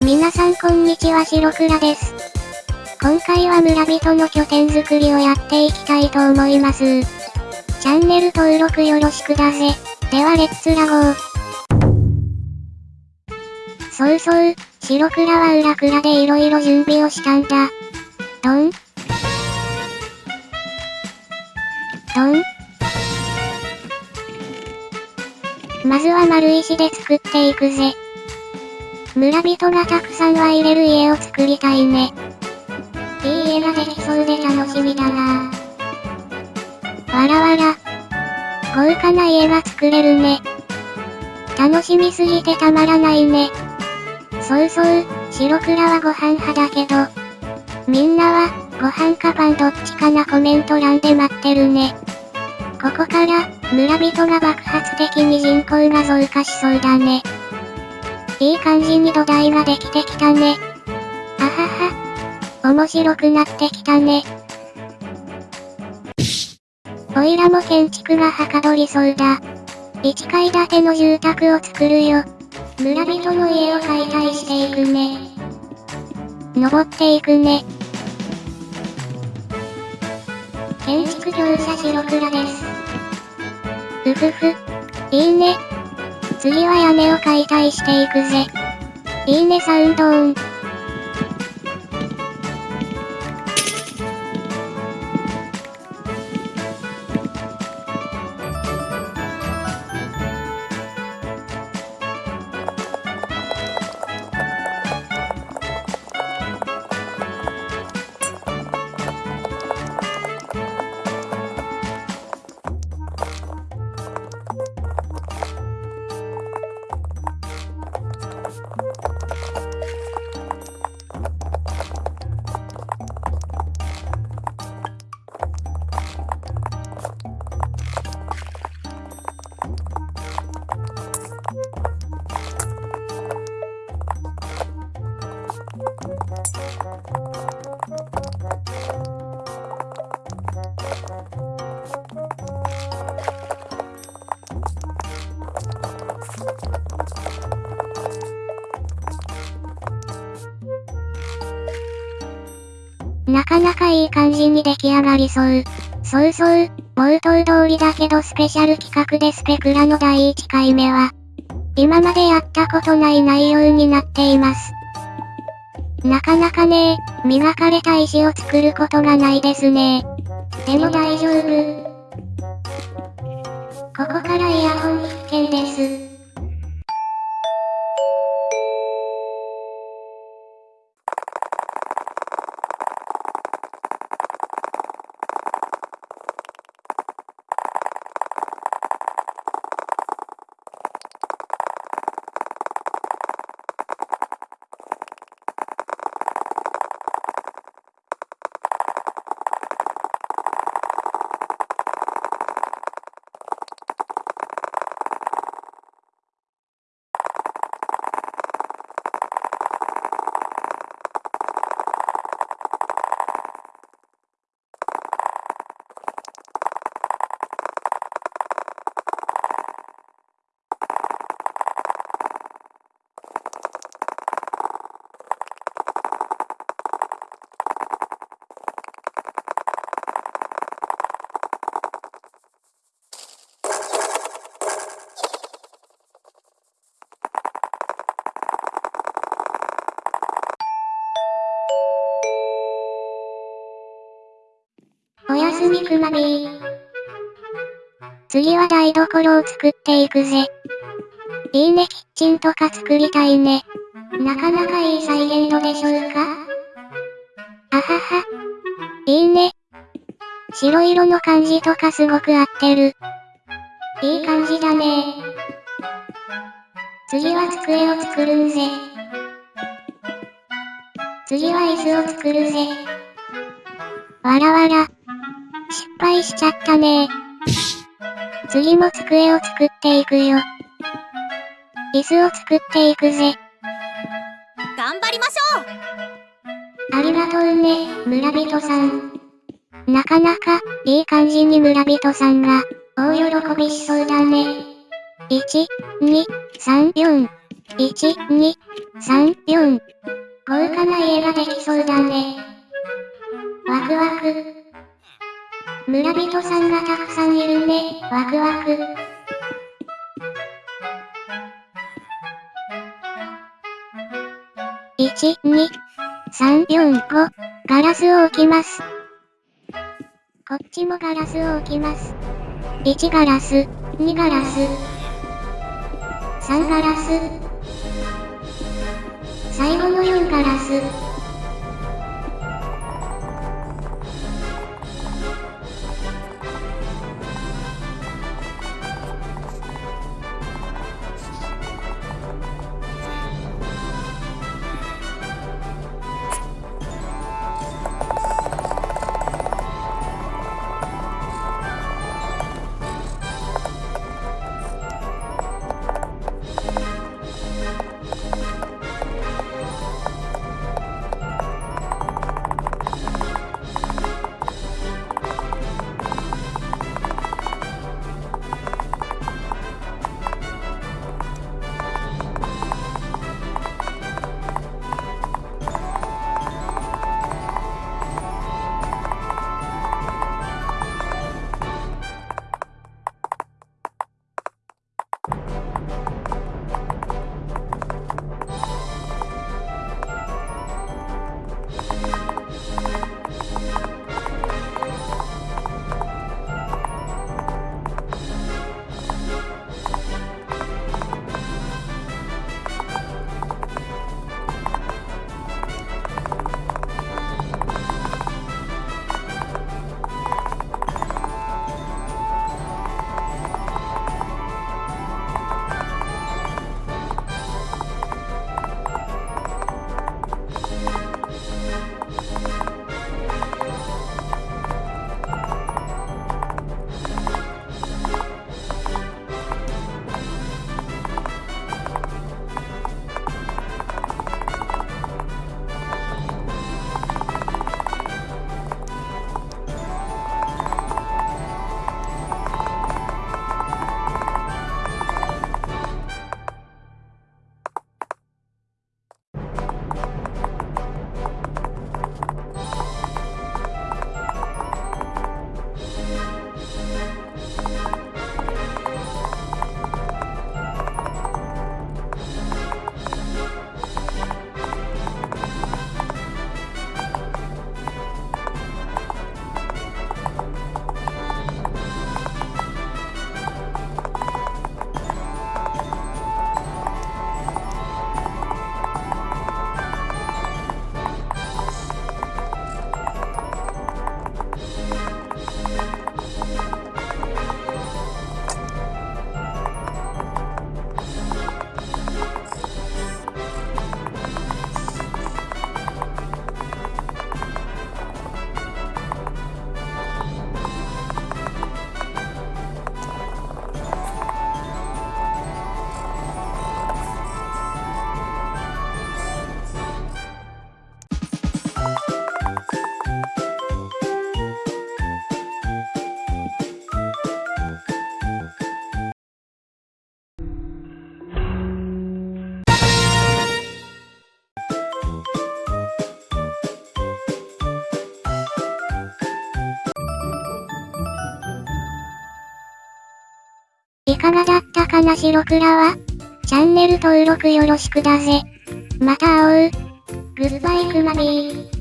皆さんこんにちは白倉です。今回は村人の拠点作りをやっていきたいと思います。チャンネル登録よろしくだぜ。ではレッツラゴー。そうそう、白倉は裏倉で色々準備をしたんだ。ドンドンまずは丸石で作っていくぜ。村人がたくさんは入れる家を作りたいね。いい家ができそうで楽しみだなわらわら。豪華な家が作れるね。楽しみすぎてたまらないね。そうそう、白倉はご飯派だけど。みんなは、ご飯かパンどっちかなコメント欄で待ってるね。ここから、村人が爆発的に人口が増加しそうだね。いい感じに土台ができてきたね。あはは。面白くなってきたね。おいらも建築がはかどりそうだ。1階建ての住宅を作るよ。村人の家を解体していくね。登っていくね。建築業者白倉です。うふふ。いいね。次は屋根を解体していくぜ。いいねサウンドオン。なかなかいい感じに出来上がりそう。そうそう、冒頭通りだけどスペシャル企画でスペクラの第1回目は、今までやったことない内容になっています。なかなかね磨かれた石を作ることがないですねでも大丈夫。ここからイヤホン必見です。おやすみくまビー。次は台所を作っていくぜ。いいねキッチンとか作りたいね。なかなかいい再現度でしょうか？あはは。いいね。白色の感じとかすごく合ってる。いい感じだね次は机を作るんぜ。次は椅子を作るぜ。わらわら。失敗しちゃったね次も机を作っていくよ。椅子を作っていくぜ。頑張りましょうありがとうね、村人さん。なかなか、いい感じに村人さんが、大喜びしそうだね。1、2、3、4。1、2、3、4。豪華な家ができそうだね。ワクワク。村人さんがたくさんいるね、ワクワク。1、2、3、4、5。ガラスを置きます。こっちもガラスを置きます。1ガラス、2ガラス、3ガラス。最後の4ガラス。いかがだったかな白倉はチャンネル登録よろしくだぜ。また会おう。グッバイクマビー。